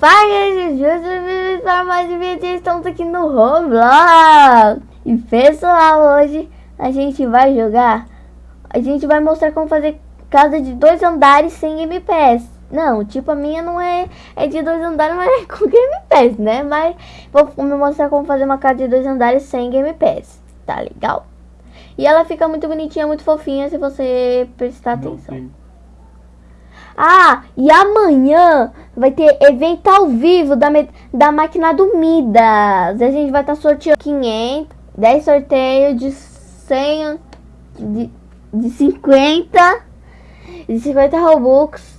Fala, gente, para mais um vídeo, estamos aqui no Roblox. E pessoal, hoje a gente vai jogar, a gente vai mostrar como fazer casa de dois andares sem Game Pass. Não, tipo a minha não é, é de dois andares, mas é com Game Pass, né? Mas vou me mostrar como fazer uma casa de dois andares sem Game Pass, tá legal? E ela fica muito bonitinha, muito fofinha se você prestar atenção. Ah, e amanhã vai ter evento ao vivo da, da máquina do Midas. A gente vai estar tá sorteando 500, 10 sorteios de 100, de, de 50, de 50 Robux.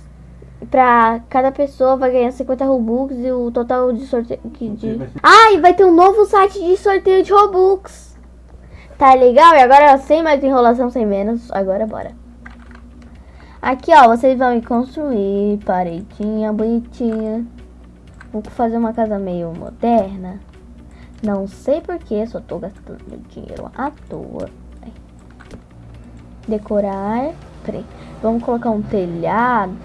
Pra cada pessoa vai ganhar 50 Robux e o total de sorteio. De... Ah, e vai ter um novo site de sorteio de Robux. Tá legal? E agora sem mais enrolação, sem menos. Agora bora. Aqui, ó, vocês vão construir paredinha bonitinha. Vou fazer uma casa meio moderna. Não sei porquê, só tô gastando dinheiro à toa. Decorar. Peraí. Vamos colocar um telhado.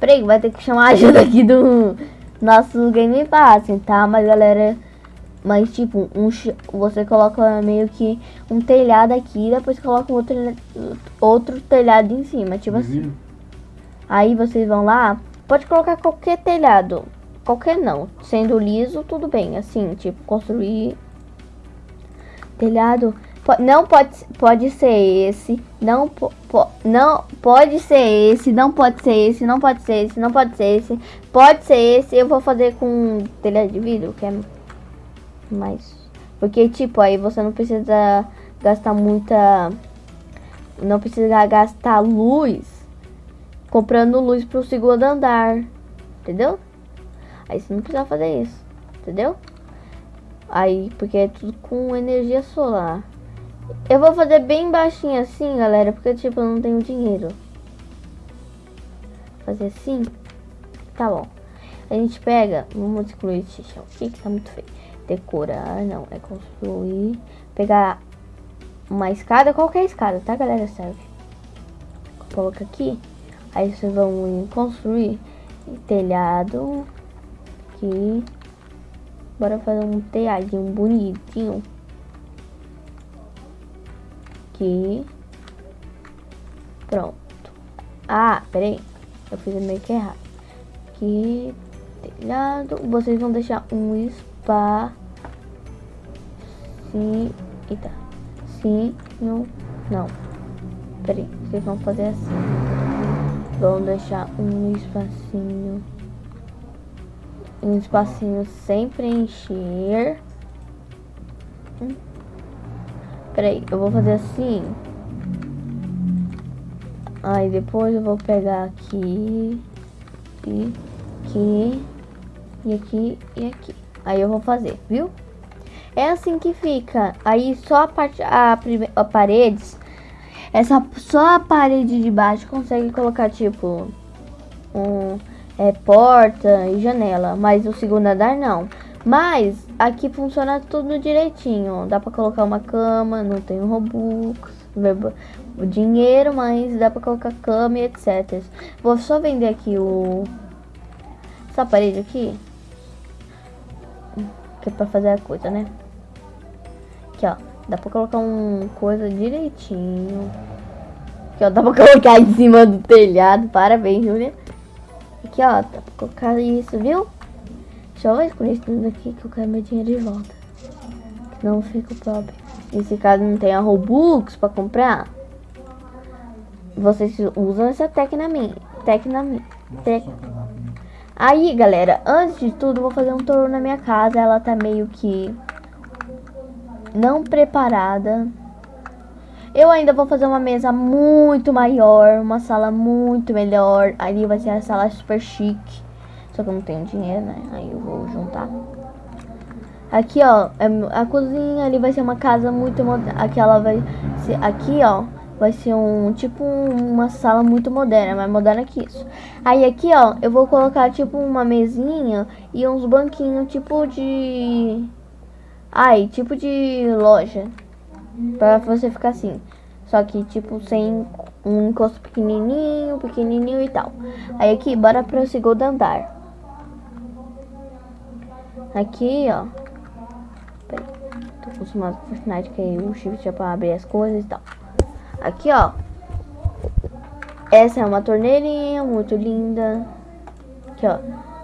Peraí, vai ter que chamar a ajuda aqui do nosso Game Pass, tá? Mas galera, mas tipo, um, você coloca meio que um telhado aqui, depois coloca outro, outro telhado em cima, tipo assim. Aí vocês vão lá, pode colocar qualquer telhado, qualquer não, sendo liso, tudo bem, assim, tipo, construir telhado, não pode, pode ser esse, não, po, não pode ser esse, não pode ser esse, não pode ser esse, não pode ser esse, pode ser esse, eu vou fazer com telhado de vidro, que é mais. Porque, tipo, aí você não precisa gastar muita... Não precisa gastar luz comprando luz pro segundo andar. Entendeu? Aí você não precisa fazer isso. Entendeu? Aí, porque é tudo com energia solar. Eu vou fazer bem baixinho assim, galera, porque, tipo, eu não tenho dinheiro. Fazer assim. Tá bom. A gente pega, vamos excluir esse chão aqui, que tá muito feio decorar, não, é construir, pegar uma escada, qualquer escada, tá galera, serve. Coloca aqui, aí vocês vão construir telhado, aqui, bora fazer um telhadinho bonitinho, aqui, pronto. Ah, peraí, eu fiz meio que errado. Aqui, telhado, vocês vão deixar um espaço Eita. Sim. Não. Não. Peraí. Vocês vão fazer assim. Vão deixar um espacinho. Um espacinho sem preencher. Hum. Peraí. Eu vou fazer assim. Aí depois eu vou pegar aqui. E aqui. E aqui e aqui. Aí eu vou fazer, viu? É assim que fica. Aí só a parte, a, a paredes, essa só a parede de baixo consegue colocar tipo um é, porta e janela, mas o segundo andar não. Mas aqui funciona tudo direitinho. Dá pra colocar uma cama, não tem Robux, o dinheiro, mas dá pra colocar cama e etc. Vou só vender aqui o essa parede aqui que é pra fazer a coisa, né? Aqui, ó. Dá pra colocar um coisa direitinho. Aqui, ó. Dá pra colocar em cima do telhado. Parabéns, Júlia. Aqui, ó. Dá pra colocar isso, viu? Deixa eu escolher isso tudo aqui que eu quero meu dinheiro de volta. Senão eu fico pobre. Nesse caso não tem a Robux pra comprar. Vocês usam essa técnica minha. Técnica minha. Aí, galera, antes de tudo, vou fazer um tour na minha casa. Ela tá meio que não preparada. Eu ainda vou fazer uma mesa muito maior, uma sala muito melhor. Ali vai ser a sala super chique. Só que eu não tenho dinheiro, né? Aí eu vou juntar. Aqui, ó, é a cozinha ali vai ser uma casa muito. Aqui ela vai ser aqui, ó, vai ser um tipo uma sala muito moderna, mais moderna que isso. Aí aqui, ó, eu vou colocar tipo uma mesinha e uns banquinhos tipo de ai, tipo de loja. Pra você ficar assim. Só que tipo sem um encosto pequenininho, pequenininho e tal. Aí aqui, bora pro segundo andar. Aqui, ó. Peraí. Tô acostumado com Fortnite, que aí o shift é pra abrir as coisas e tal. Aqui, ó. Essa é uma torneirinha muito linda. Aqui, ó.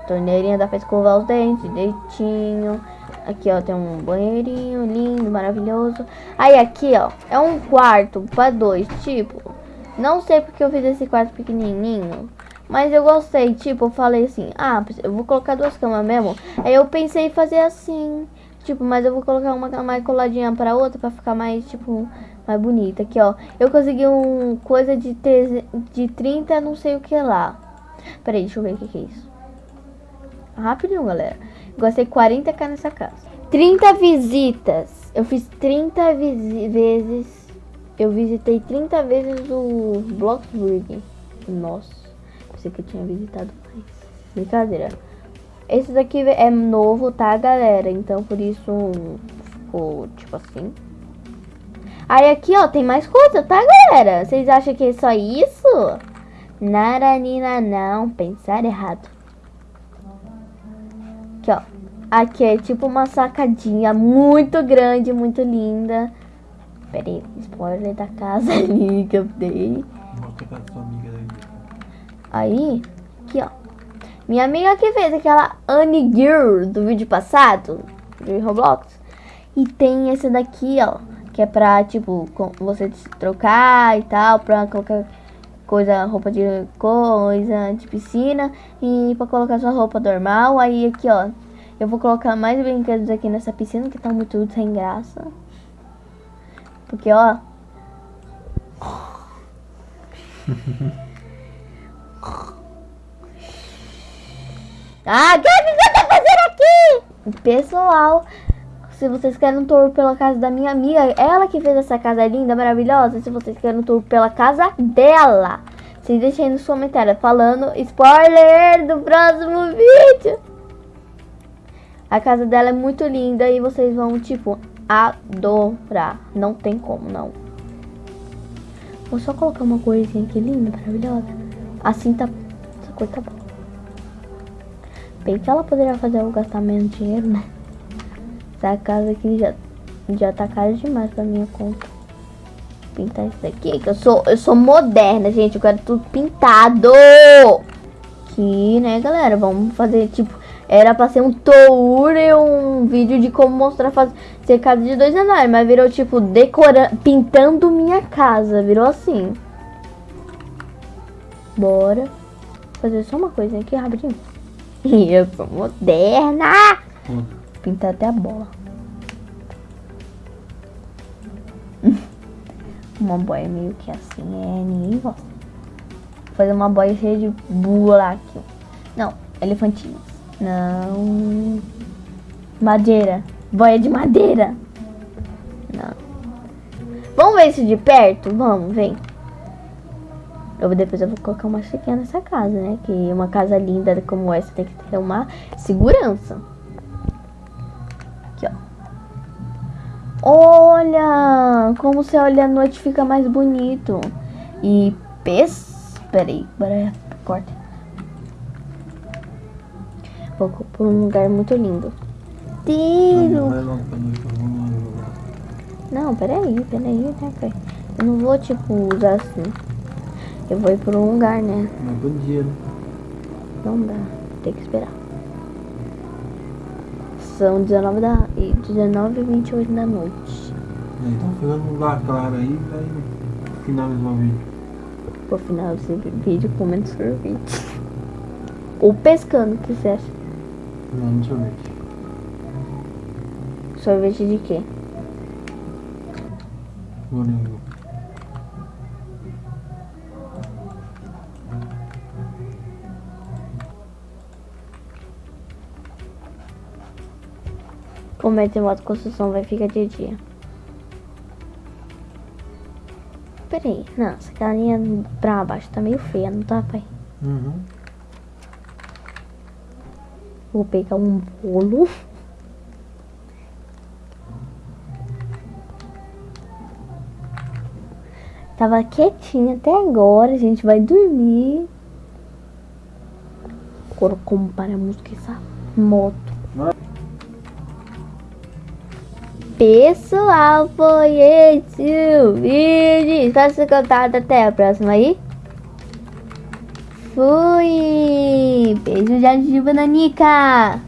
Torneirinha dá pra escovar os dentes direitinho. Aqui, ó, tem um banheirinho lindo, maravilhoso. Aí, aqui, ó, é um quarto pra dois, tipo... Não sei porque eu fiz esse quarto pequenininho. Mas eu gostei, tipo, eu falei assim, ah, eu vou colocar duas camas mesmo. Aí eu pensei em fazer assim, tipo, mas eu vou colocar uma mais coladinha pra outra pra ficar mais, tipo, mais bonita. Aqui, ó, eu consegui um coisa de, de 30 não sei o que lá. Peraí, deixa eu ver o que, é isso. Rapidinho, galera. Gostei 40k nessa casa. 30 visitas. Eu fiz 30 vezes. Eu visitei 30 vezes o Bloxburg. Nossa. Pensei que eu tinha visitado mais. Brincadeira. Esse daqui é novo, tá, galera? Então, por isso ficou tipo assim. Aí aqui, ó, tem mais coisa, tá, galera? Vocês acham que é só isso? Naranina, não. Pensar errado. Aqui, ó. Aqui é tipo uma sacadinha muito grande, muito linda. Pera aí, spoiler da casa ali que eu dei. Mostra a casa da sua amiga daí. Aí, aqui, ó. Minha amiga que fez aquela Annie Girl do vídeo passado, de Roblox. E tem esse daqui, ó. Que é pra, tipo, você trocar e tal, pra qualquer coisa, roupa de coisa, de piscina. E pra colocar sua roupa normal. Aí aqui, ó. Eu vou colocar mais brinquedos aqui nessa piscina, que tá muito sem graça. Porque, ó... ah, o que você tá fazendo aqui? Pessoal, se vocês querem um tour pela casa da minha amiga, ela que fez essa casa linda, maravilhosa, se vocês querem um tour pela casa dela, vocês deixem aí nos comentários falando spoiler do próximo vídeo. A casa dela é muito linda e vocês vão, tipo, adorar. Não tem como, não. Vou só colocar uma coisinha aqui linda, maravilhosa. Assim tá... Essa cor tá boa. Bem que ela poderia fazer eu gastar menos dinheiro, né? Essa casa aqui já, já tá cara demais pra minha conta. Pintar isso daqui, que eu sou, eu sou moderna, gente. Eu quero tudo pintado. Aqui, né, galera? Vamos fazer, tipo, era pra ser um tour e um vídeo de como mostrar fazer casa de dois andares, mas virou tipo decorando, pintando minha casa, virou assim. Bora fazer só uma coisa aqui rapidinho. Eu sou moderna. Hum. Pintar até a bola. uma boia meio que assim, é ninguém gosta. Vou fazer uma boia cheia de buraco. Não, elefantinho. Não. Madeira. Boia de madeira. Não. Vamos ver isso de perto? Vamos, vem. Eu, depois eu vou colocar uma chiquinha nessa casa, né? Que uma casa linda como essa tem que ter uma segurança. Olha! Como você olha à noite fica mais bonito. E pes... Peraí, bora corta. Vou por um lugar muito lindo. Tiro! Não, peraí, peraí, né, Eu não vou, tipo, usar assim. Eu vou ir por um lugar, né? Mas bom dia, né? Não dá, tem que esperar. São 19 da, 19 e 28 da noite. É, então ficando um lugar claro aí, vai finalizar o vídeo. Vou finalizar esse vídeo comendo sorvete. Ou pescando, o que você acha? Não, sorvete. Sorvete de quê? Morango. Como é que moto construção vai ficar de dia? Peraí, não, essa carinha pra baixo tá meio feia, não tá, pai? Uhum. Vou pegar um bolo. Tava quietinha até agora. A gente vai dormir. Agora como para a música essa moto. Pessoal, foi esse o vídeo. Espero ter gostado. Até a próxima aí. Fui! Beijo de bananica!